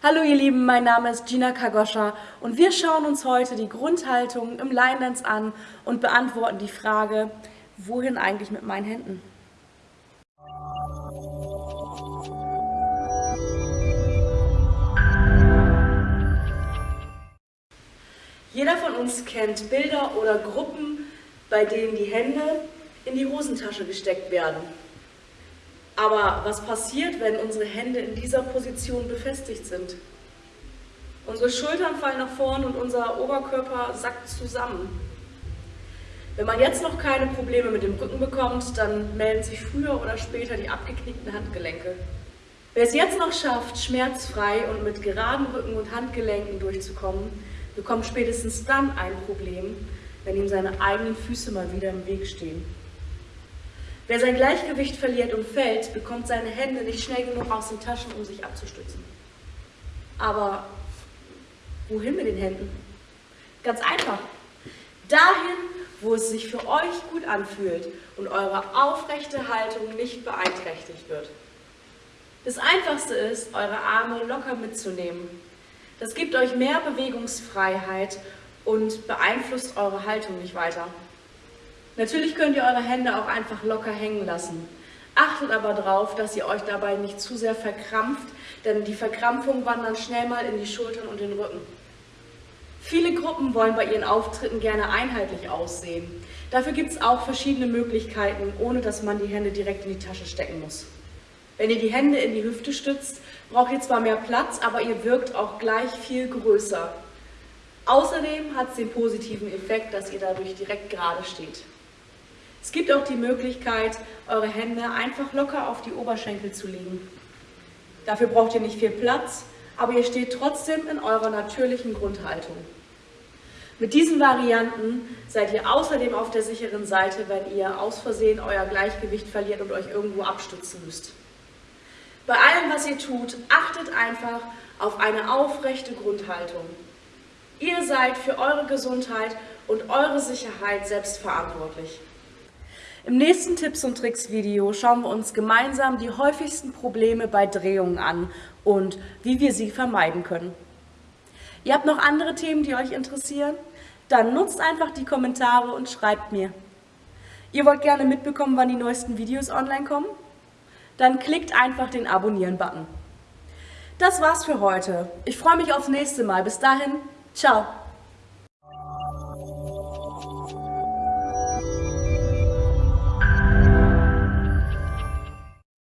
Hallo ihr Lieben, mein Name ist Gina Kagoscha und wir schauen uns heute die Grundhaltung im Line Dance an und beantworten die Frage, wohin eigentlich mit meinen Händen? Jeder von uns kennt Bilder oder Gruppen, bei denen die Hände in die Hosentasche gesteckt werden. Aber was passiert, wenn unsere Hände in dieser Position befestigt sind? Unsere Schultern fallen nach vorn und unser Oberkörper sackt zusammen. Wenn man jetzt noch keine Probleme mit dem Rücken bekommt, dann melden sich früher oder später die abgeknickten Handgelenke. Wer es jetzt noch schafft, schmerzfrei und mit geraden Rücken und Handgelenken durchzukommen, bekommt spätestens dann ein Problem, wenn ihm seine eigenen Füße mal wieder im Weg stehen. Wer sein Gleichgewicht verliert und fällt, bekommt seine Hände nicht schnell genug aus den Taschen, um sich abzustützen. Aber wohin mit den Händen? Ganz einfach. Dahin, wo es sich für euch gut anfühlt und eure aufrechte Haltung nicht beeinträchtigt wird. Das Einfachste ist, eure Arme locker mitzunehmen. Das gibt euch mehr Bewegungsfreiheit und beeinflusst eure Haltung nicht weiter. Natürlich könnt ihr eure Hände auch einfach locker hängen lassen. Achtet aber darauf, dass ihr euch dabei nicht zu sehr verkrampft, denn die Verkrampfung wandert schnell mal in die Schultern und den Rücken. Viele Gruppen wollen bei ihren Auftritten gerne einheitlich aussehen. Dafür gibt es auch verschiedene Möglichkeiten, ohne dass man die Hände direkt in die Tasche stecken muss. Wenn ihr die Hände in die Hüfte stützt, braucht ihr zwar mehr Platz, aber ihr wirkt auch gleich viel größer. Außerdem hat es den positiven Effekt, dass ihr dadurch direkt gerade steht. Es gibt auch die Möglichkeit, eure Hände einfach locker auf die Oberschenkel zu legen. Dafür braucht ihr nicht viel Platz, aber ihr steht trotzdem in eurer natürlichen Grundhaltung. Mit diesen Varianten seid ihr außerdem auf der sicheren Seite, wenn ihr aus Versehen euer Gleichgewicht verliert und euch irgendwo abstützen müsst. Bei allem, was ihr tut, achtet einfach auf eine aufrechte Grundhaltung. Ihr seid für eure Gesundheit und eure Sicherheit selbst verantwortlich. Im nächsten Tipps und Tricks Video schauen wir uns gemeinsam die häufigsten Probleme bei Drehungen an und wie wir sie vermeiden können. Ihr habt noch andere Themen, die euch interessieren? Dann nutzt einfach die Kommentare und schreibt mir. Ihr wollt gerne mitbekommen, wann die neuesten Videos online kommen? Dann klickt einfach den Abonnieren-Button. Das war's für heute. Ich freue mich aufs nächste Mal. Bis dahin, ciao!